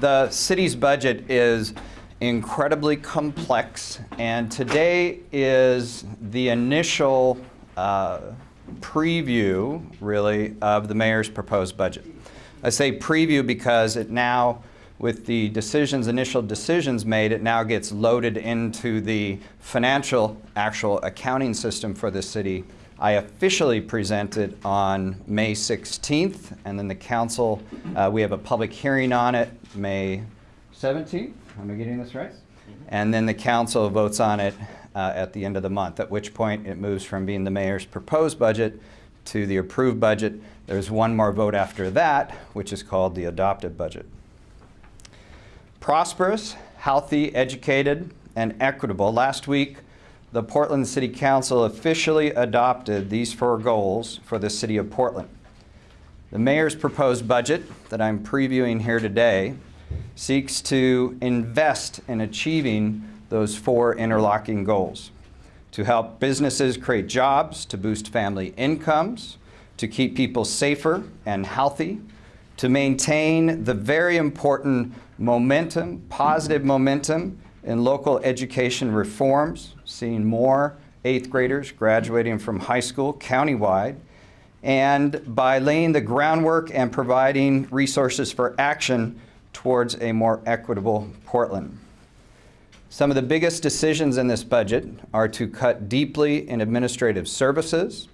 the city's budget is incredibly complex, and today is the initial uh, preview, really, of the mayor's proposed budget. I say preview because it now, with the decisions, initial decisions made, it now gets loaded into the financial actual accounting system for the city. I officially present it on May 16th, and then the council, uh, we have a public hearing on it May 17th. Am I getting this right? And then the council votes on it uh, at the end of the month, at which point it moves from being the mayor's proposed budget to the approved budget. There's one more vote after that, which is called the adopted budget. Prosperous, healthy, educated, and equitable. Last week, the Portland City Council officially adopted these four goals for the City of Portland. The mayor's proposed budget that I'm previewing here today seeks to invest in achieving those four interlocking goals. To help businesses create jobs, to boost family incomes, to keep people safer and healthy, to maintain the very important momentum, positive momentum in local education reforms, seeing more eighth graders graduating from high school countywide, and by laying the groundwork and providing resources for action towards a more equitable Portland. Some of the biggest decisions in this budget are to cut deeply in administrative services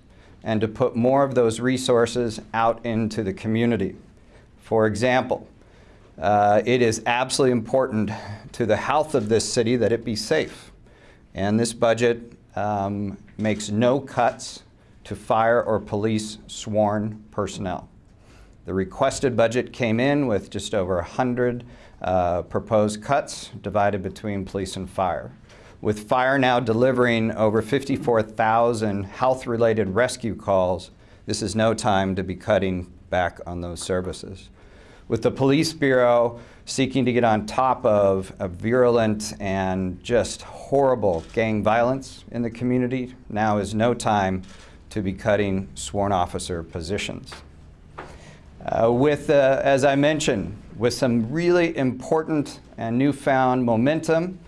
and to put more of those resources out into the community. For example, uh, it is absolutely important to the health of this city that it be safe. And this budget um, makes no cuts to fire or police sworn personnel. The requested budget came in with just over 100 uh, proposed cuts divided between police and fire. With fire now delivering over 54,000 health-related rescue calls, this is no time to be cutting back on those services. With the Police Bureau seeking to get on top of a virulent and just horrible gang violence in the community, now is no time to be cutting sworn officer positions. Uh, with, uh, as I mentioned, with some really important and newfound momentum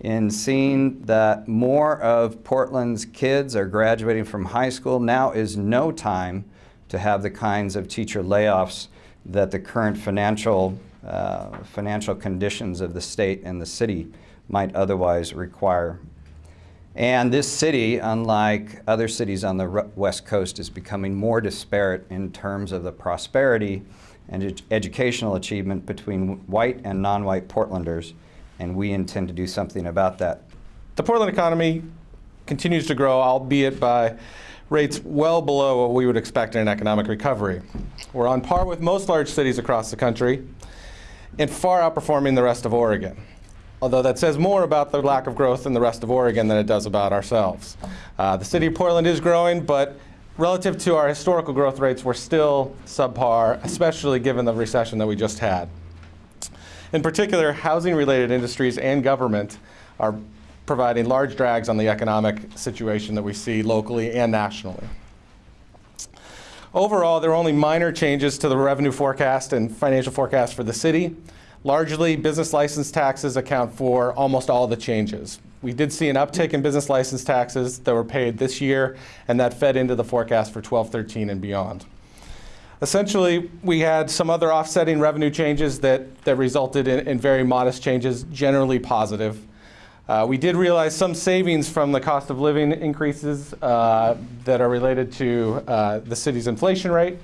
in seeing that more of Portland's kids are graduating from high school, now is no time to have the kinds of teacher layoffs that the current financial, uh, financial conditions of the state and the city might otherwise require. And this city, unlike other cities on the West Coast, is becoming more disparate in terms of the prosperity and ed educational achievement between white and non-white Portlanders, and we intend to do something about that. The Portland economy continues to grow, albeit by rates well below what we would expect in an economic recovery. We're on par with most large cities across the country and far outperforming the rest of Oregon although that says more about the lack of growth in the rest of Oregon than it does about ourselves. Uh, the city of Portland is growing, but relative to our historical growth rates, we're still subpar, especially given the recession that we just had. In particular, housing-related industries and government are providing large drags on the economic situation that we see locally and nationally. Overall, there are only minor changes to the revenue forecast and financial forecast for the city. Largely, business license taxes account for almost all the changes. We did see an uptick in business license taxes that were paid this year, and that fed into the forecast for 12-13 and beyond. Essentially, we had some other offsetting revenue changes that, that resulted in, in very modest changes, generally positive. Uh, we did realize some savings from the cost of living increases uh, that are related to uh, the city's inflation rate.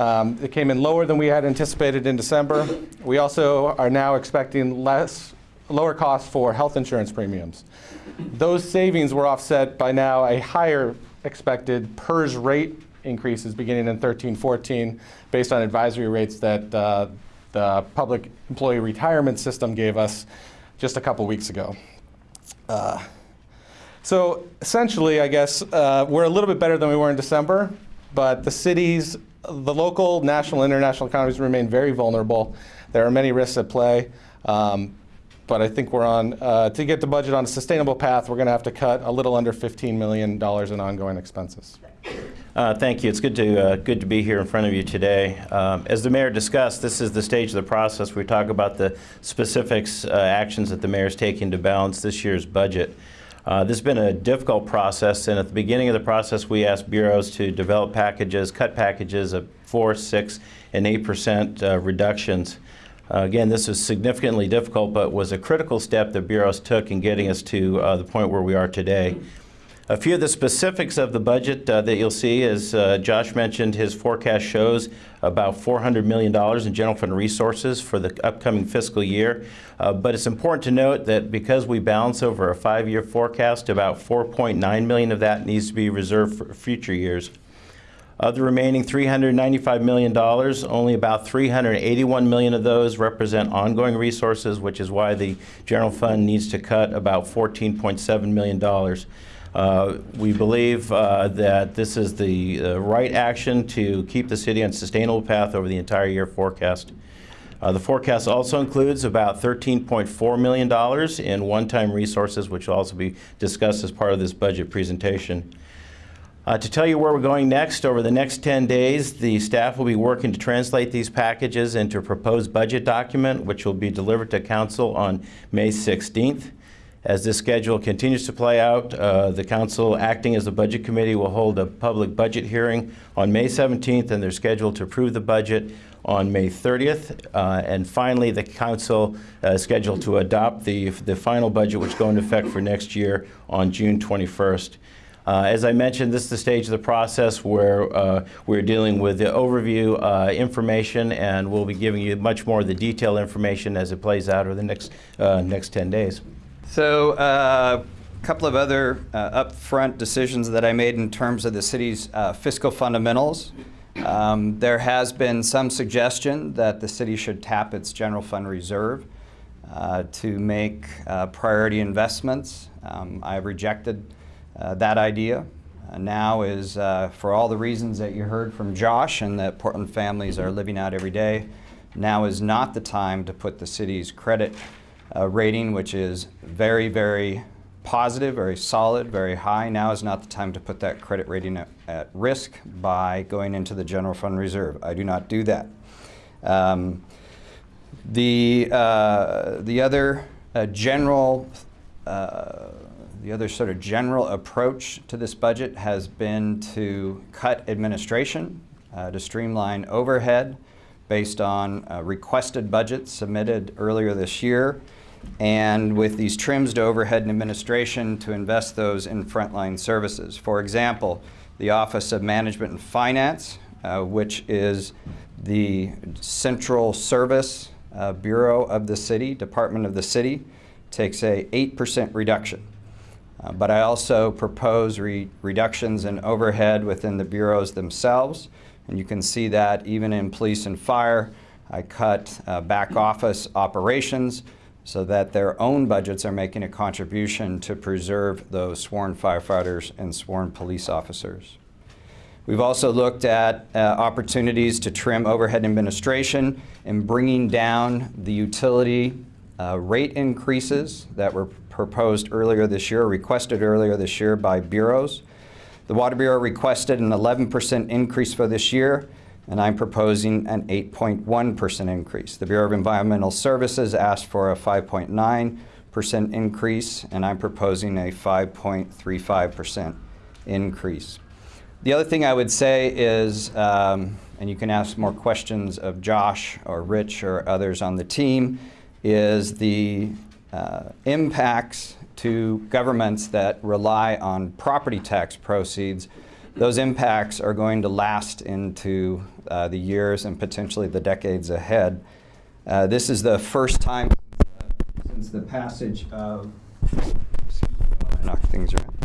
Um, it came in lower than we had anticipated in December. We also are now expecting less, lower costs for health insurance premiums. Those savings were offset by now a higher expected PERS rate increases beginning in 13-14 based on advisory rates that uh, the public employee retirement system gave us just a couple weeks ago. Uh, so essentially, I guess, uh, we're a little bit better than we were in December, but the city's the local, national, international economies remain very vulnerable. There are many risks at play. Um, but I think we're on, uh, to get the budget on a sustainable path, we're going to have to cut a little under $15 million in ongoing expenses. Uh, Thank you. It's good to, uh, good to be here in front of you today. Um, As the mayor discussed, this is the stage of the process. We talk about the specifics, uh, actions that the mayor is taking to balance this year's budget. Uh, This has been a difficult process, and at the beginning of the process, we asked bureaus to develop packages, cut packages of 4, 6, and 8% uh, reductions. Uh, Again, this was significantly difficult, but was a critical step that bureaus took in getting us to uh, the point where we are today. A few of the specifics of the budget uh, that you'll see, as uh, Josh mentioned, his forecast shows about $400 million in general fund resources for the upcoming fiscal year. Uh, but it's important to note that because we balance over a five-year forecast, about 4.9 million of that needs to be reserved for future years. Of the remaining $395 million, only about 381 million of those represent ongoing resources, which is why the general fund needs to cut about $14.7 million. Uh, We believe uh, that this is the uh, right action to keep the city on a sustainable path over the entire year forecast. Uh, The forecast also includes about $13.4 million in one-time resources, which will also be discussed as part of this budget presentation. Uh, To tell you where we're going next, over the next 10 days, the staff will be working to translate these packages into a proposed budget document, which will be delivered to council on May 16th. As this schedule continues to play out, uh, the council, acting as the budget committee, will hold a public budget hearing on May 17th, and they're scheduled to approve the budget on May 30th. Uh, And finally, the council uh, is scheduled to adopt the, the final budget, which go into effect for next year on June 21st. Uh, As I mentioned, this is the stage of the process where uh, we're dealing with the overview uh, information, and we'll be giving you much more of the detailed information as it plays out over the next, uh, next 10 days. So uh, a couple of other uh, upfront decisions that I made in terms of the city's uh, fiscal fundamentals. Um, There has been some suggestion that the city should tap its general fund reserve uh, to make uh, priority investments. Um, I've rejected uh, that idea. Now is, for all the reasons that you heard from Josh and that Portland families are living out every day, now is not the time to put the city's credit uh, rating, which is very, very positive, very solid, very high. Now is not the time to put that credit rating at, at risk by going into the general fund reserve. I do not do that. Um, the, uh, the other uh, general, uh, the other sort of general approach to this budget has been to cut administration, uh, to streamline overhead based on uh, requested budgets submitted earlier this year, and with these trims to overhead and administration to invest those in frontline services. For example, the Office of Management and Finance, uh, which is the central service uh, bureau of the city, department of the city, takes a 8% reduction. Uh, But I also propose re- reductions in overhead within the bureaus themselves. And you can see that even in police and fire, I cut uh, back office operations so that their own budgets are making a contribution to preserve those sworn firefighters and sworn police officers. We've also looked at uh, opportunities to trim overhead administration and bringing down the utility uh, rate increases that were proposed earlier this year, requested earlier this year by bureaus. The Water Bureau requested an 11% increase for this year, and I'm proposing an 8.1% increase. The Bureau of Environmental Services asked for a 5.9% increase, and I'm proposing a 5.35% increase. The other thing I would say is, um, and you can ask more questions of Josh or Rich or others on the team, is the uh, impacts to governments that rely on property tax proceeds. Those impacts are going to last into uh, the years and potentially the decades ahead. Uh, this is the first time since the passage of, things around.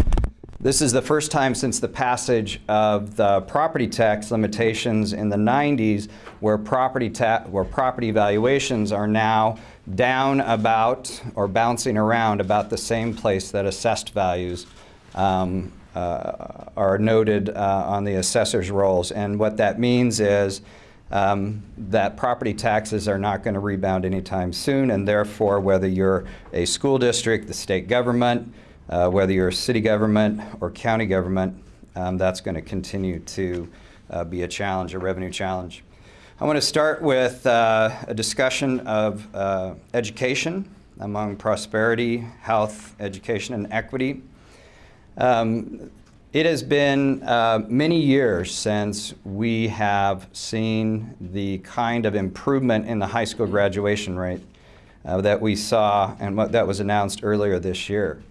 This is the first time since the passage of the property tax limitations in the 90s where property where property valuations are now down about or bouncing around about the same place that assessed values um, uh, are noted uh, on the assessor's rolls. And what that means is um, that property taxes are not going to rebound anytime soon, and therefore, whether you're a school district, the state government, uh, whether you're a city government or county government, um, that's going to continue to uh, be a challenge, a revenue challenge. I want to start with uh, a discussion of uh, education among prosperity, health, education, and equity. Um, it has been uh, many years since we have seen the kind of improvement in the high school graduation rate uh, that we saw and what that was announced earlier this year.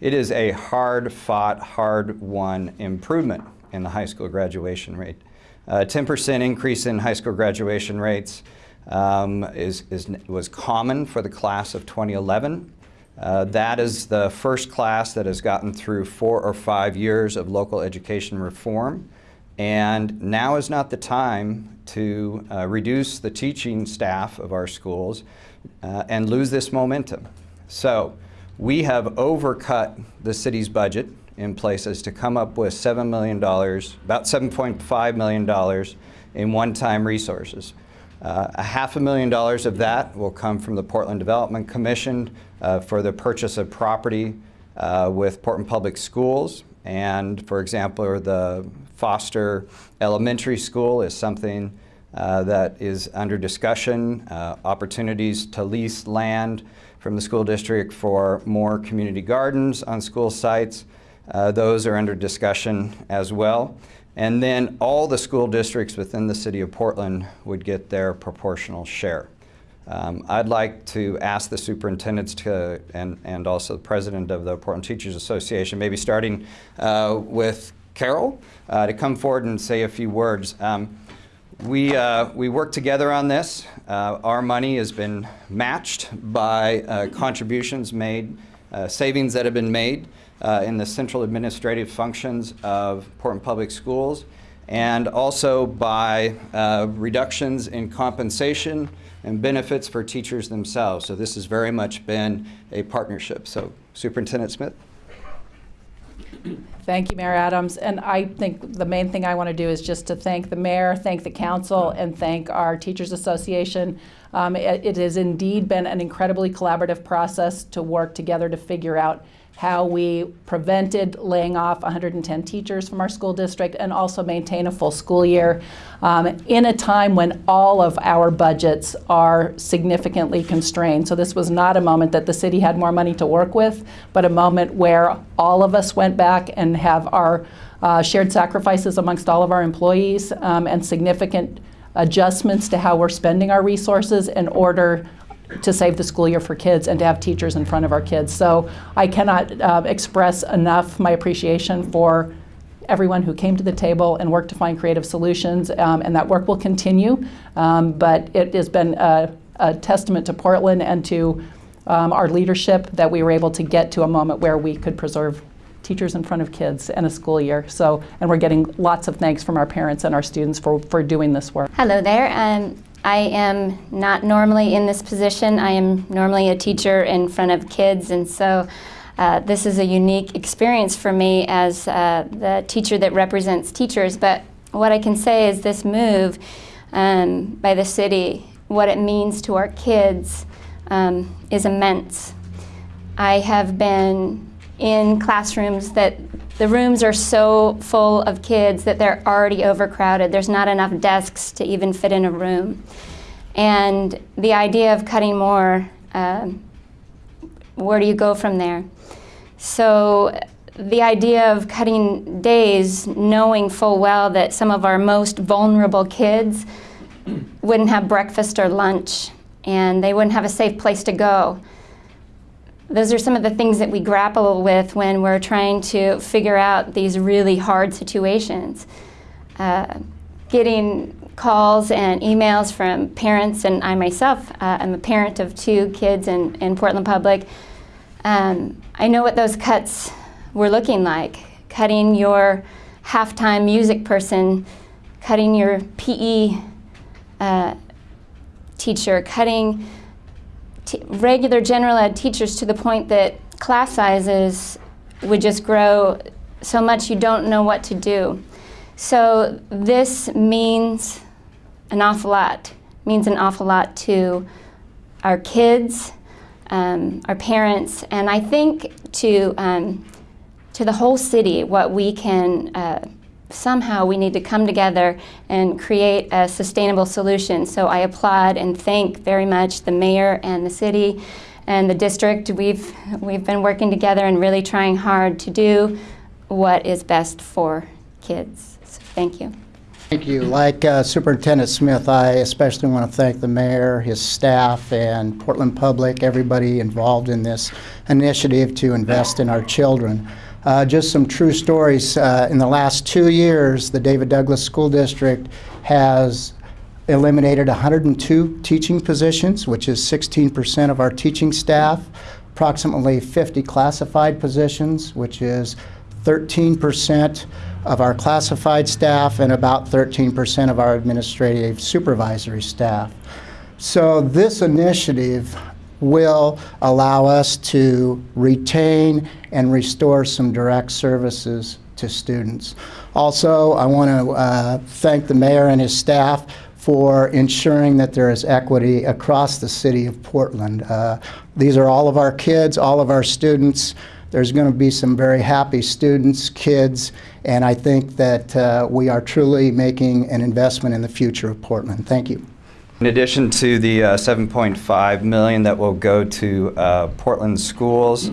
It is a hard fought, hard won improvement in the high school graduation rate. A 10% increase in high school graduation rates um, is, is, was common for the class of 2011. Uh, that is the first class that has gotten through four or five years of local education reform. And now is not the time to uh, reduce the teaching staff of our schools uh, and lose this momentum. So we have overcut the city's budget in places to come up with $7 million, about $7.5 million in one-time resources. Uh, a half a million dollars of that will come from the Portland Development Commission uh, for the purchase of property uh, with Portland Public Schools. And for example, the Foster Elementary School is something uh, that is under discussion, uh, opportunities to lease land from the school district for more community gardens on school sites. Uh, those are under discussion as well. And then all the school districts within the city of Portland would get their proportional share. Um, I'd like to ask the superintendents to, and, and also the president of the Portland Teachers Association, maybe starting uh, with Carol, uh, to come forward and say a few words. Um, we, uh, we worked together on this. Uh, our money has been matched by uh, contributions made, uh, savings that have been made uh, in the central administrative functions of Portland Public Schools, and also by uh, reductions in compensation and benefits for teachers themselves. So this has very much been a partnership. So Superintendent Smith. Thank you, Mayor Adams. And I think the main thing I want to do is just to thank the mayor, thank the council, and thank our Teachers Association. Um, it, it has indeed been an incredibly collaborative process to work together to figure out how we prevented laying off 110 teachers from our school district and also maintain a full school year um, in a time when all of our budgets are significantly constrained. So this was not a moment that the city had more money to work with, but a moment where all of us went back and have our uh, shared sacrifices amongst all of our employees um, and significant adjustments to how we're spending our resources in order to save the school year for kids and to have teachers in front of our kids. So I cannot uh, express enough my appreciation for everyone who came to the table and worked to find creative solutions, um, and that work will continue. Um, but it has been a, a, testament to Portland and to um, our leadership that we were able to get to a moment where we could preserve teachers in front of kids and a school year. So, and we're getting lots of thanks from our parents and our students for, for doing this work. Hello there. Um, I am not normally in this position. I am normally a teacher in front of kids, and so uh, this is a unique experience for me as uh, the teacher that represents teachers. But what I can say is this move um, by the city, what it means to our kids, um, is immense. I have been in classrooms that the rooms are so full of kids that they're already overcrowded. There's not enough desks to even fit in a room. And the idea of cutting more, uh, where do you go from there? So the idea of cutting days, knowing full well that some of our most vulnerable kids wouldn't have breakfast or lunch and they wouldn't have a safe place to go those are some of the things that we grapple with when we're trying to figure out these really hard situations. Uh, getting calls and emails from parents, and I myself, uh, I'm a parent of two kids in, in Portland Public. Um, I know what those cuts were looking like. Cutting your halftime music person, cutting your PE uh, teacher, cutting regular general ed teachers to the point that class sizes would just grow so much you don't know what to do. So this means an awful lot, means an awful lot to our kids, um, our parents, and I think to, um, to the whole city what we can uh, somehow we need to come together and create a sustainable solution. So I applaud and thank very much the mayor and the city and the district. We've we've been working together and really trying hard to do what is best for kids. So thank you. Thank you. Like uh, Superintendent Smith, I especially want to thank the mayor, his staff, and Portland Public, everybody involved in this initiative to invest in our children. Uh, just some true stories. Uh, in the last two years, the David Douglas School District has eliminated 102 teaching positions, which is 16% of our teaching staff, approximately 50 classified positions, which is 13% of our classified staff and about 13% of our administrative supervisory staff. So this initiative will allow us to retain and restore some direct services to students. Also, I want to uh, thank the mayor and his staff for ensuring that there is equity across the city of Portland. Uh, these are all of our kids, all of our students. There's going to be some very happy students, kids, and I think that uh, we are truly making an investment in the future of Portland. Thank you. In addition to the uh, 7.5 million that will go to uh, Portland schools,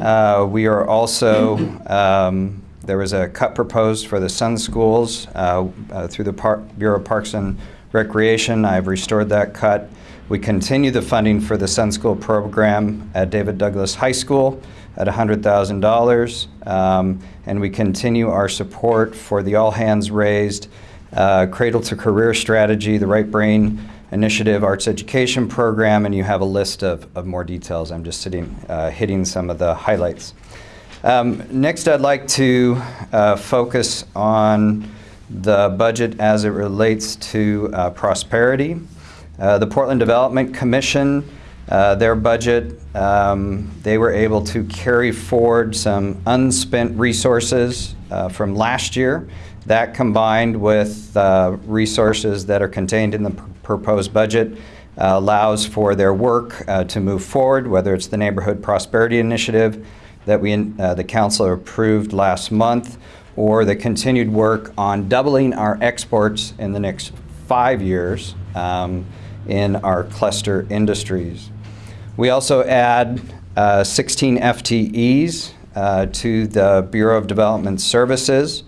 uh, we are also, um, there was a cut proposed for the Sun Schools uh, uh, through the Par Bureau of Parks and Recreation. I've restored that cut. We continue the funding for the Sun School program at David Douglas High School at $100,000. Um, and we continue our support for the All Hands Raised uh, Cradle to Career Strategy, the Right Brain Initiative Arts Education Program, and you have a list of, of more details. I'm just sitting, uh, hitting some of the highlights. Um, next, I'd like to uh, focus on the budget as it relates to uh, prosperity. Uh, the Portland Development Commission, uh, their budget, um, they were able to carry forward some unspent resources uh, from last year. That combined with resources that are contained in the proposed budget uh, allows for their work uh, to move forward, whether it's the Neighborhood Prosperity Initiative that we, uh, the council approved last month, or the continued work on doubling our exports in the next five years um, in our cluster industries. We also add uh, 16 FTEs uh, to the Bureau of Development Services.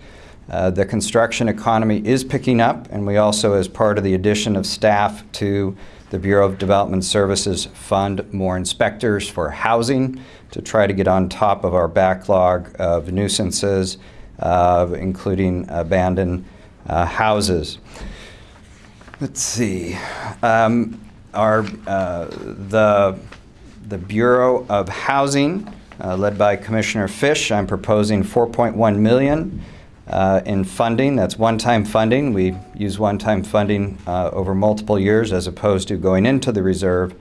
Uh, the construction economy is picking up, and we also, as part of the addition of staff to the Bureau of Development Services, fund more inspectors for housing to try to get on top of our backlog of nuisances, uh, including abandoned uh, houses. Let's see. Um, our, uh, the, the Bureau of Housing, uh, led by Commissioner Fish, I'm proposing 4.1 million uh, in funding. That's one-time funding. We use one-time funding uh, over multiple years as opposed to going into the reserve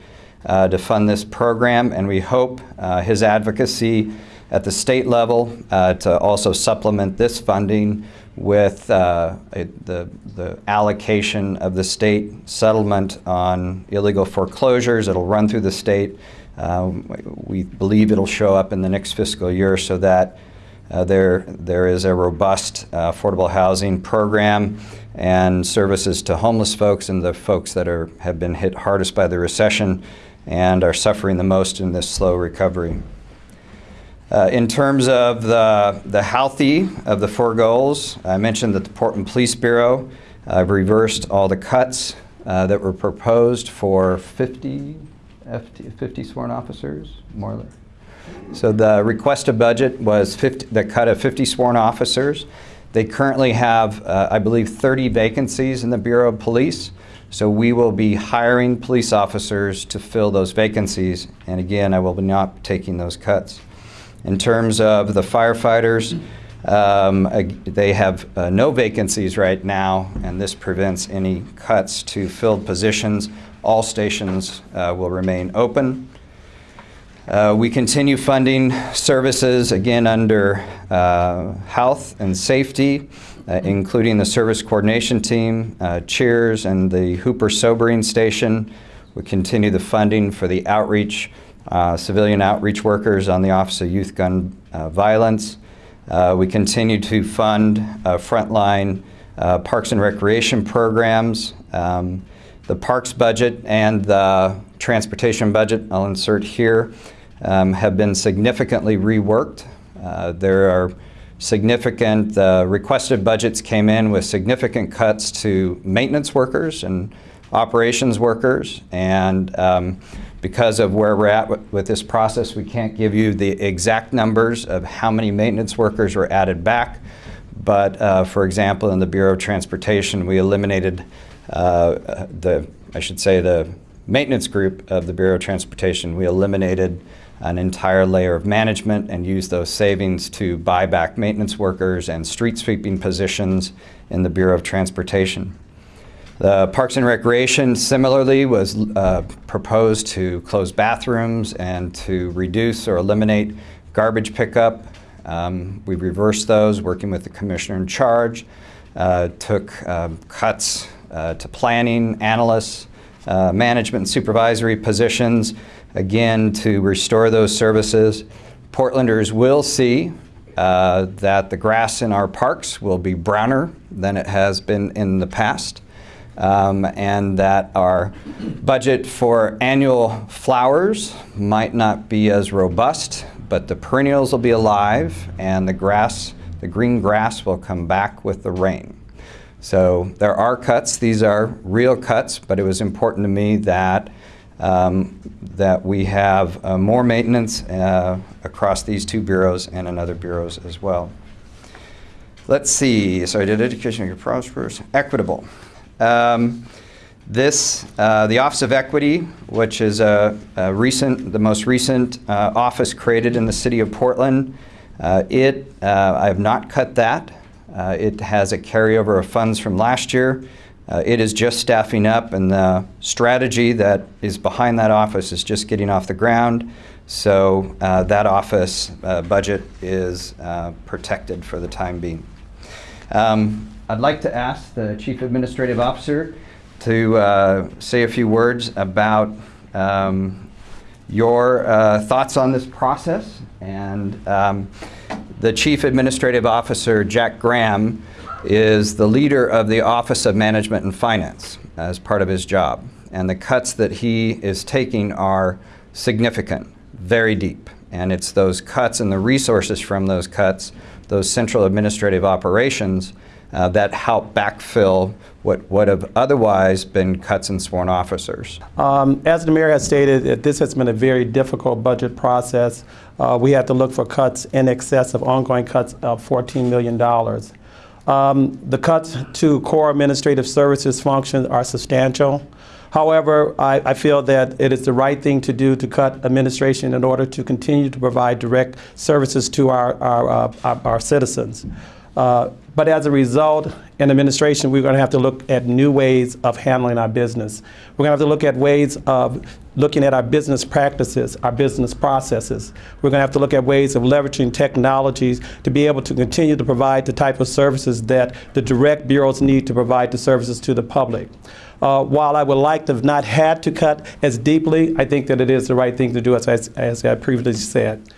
uh, to fund this program. And we hope uh, his advocacy at the state level uh, to also supplement this funding with uh, the, the allocation of the state settlement on illegal foreclosures. It'll run through the state. Um, we believe it'll show up in the next fiscal year so that uh, there, there is a robust uh, affordable housing program and services to homeless folks and the folks that are, have been hit hardest by the recession and are suffering the most in this slow recovery. Uh, in terms of the, the healthy of the four goals, I mentioned that the Portland Police Bureau uh, reversed all the cuts uh, that were proposed for 50, FT, 50 sworn officers, more or less. So the requested budget was 50, the cut of 50 sworn officers. They currently have, uh, I believe, 30 vacancies in the Bureau of Police. So we will be hiring police officers to fill those vacancies. And again, I will be not taking those cuts. In terms of the firefighters, um, they have uh, no vacancies right now, and this prevents any cuts to filled positions. All stations uh, will remain open. Uh, we continue funding services, again, under uh, health and safety, uh, including the service coordination team, uh, CHIERS, and the Hooper Sobering Station. We continue the funding for the outreach uh, civilian outreach workers on the Office of Youth Gun uh, Violence. We continue to fund frontline parks and recreation programs. Um, The parks budget and the transportation budget, I'll insert here, um, have been significantly reworked. Uh, There are significant, uh, requested budgets came in with significant cuts to maintenance workers and operations workers. And um, because of where we're at with, with this process, we can't give you the exact numbers of how many maintenance workers were added back. But uh, for example, in the Bureau of Transportation, we eliminated the, I should say, the maintenance group of the Bureau of Transportation. We eliminated an entire layer of management and used those savings to buy back maintenance workers and street sweeping positions in the Bureau of Transportation. The Parks and Recreation similarly was uh, proposed to close bathrooms and to reduce or eliminate garbage pickup. Um, we reversed those, working with the commissioner in charge, uh, took um, cuts uh, to planning, analysts, uh, management and supervisory positions, again, to restore those services. Portlanders will see uh, that the grass in our parks will be browner than it has been in the past, um, and that our budget for annual flowers might not be as robust, but the perennials will be alive, and the grass, the green grass will come back with the rain. So there are cuts. These are real cuts, but it was important to me that um, that we have uh, more maintenance uh, across these two bureaus and in other bureaus as well. Let's see. So I did education, it prosperous, equitable. Um, this, uh, the Office of Equity, which is a, a recent, the most recent uh, office created in the city of Portland, uh, it, uh, I have not cut that. Uh, it has a carryover of funds from last year. Uh, it is just staffing up, and the strategy that is behind that office is just getting off the ground. So uh, that office uh, budget is uh, protected for the time being. Um, I'd like to ask the Chief Administrative Officer to uh, say a few words about um, your thoughts on this process. And um, the Chief Administrative Officer, Jack Graham, is the leader of the Office of Management and Finance as part of his job. And the cuts that he is taking are significant, very deep. And it's those cuts and the resources from those cuts, those central administrative operations, uh, that help backfill what would have otherwise been cuts in sworn officers. Um, As the mayor has stated, this has been a very difficult budget process. Uh, We had to look for cuts in excess of ongoing cuts of $14 million. Um, The cuts to core administrative services functions are substantial. However, I, I feel that it is the right thing to do to cut administration in order to continue to provide direct services to our, our, uh, our, our citizens. Uh, But as a result, in administration, we're going to have to look at new ways of handling our business. We're going to have to look at ways of looking at our business practices, our business processes. We're going to have to look at ways of leveraging technologies to be able to continue to provide the type of services that the direct bureaus need to provide the services to the public. Uh, while I would like to have not had to cut as deeply, I think that it is the right thing to do, as, as, as I previously said.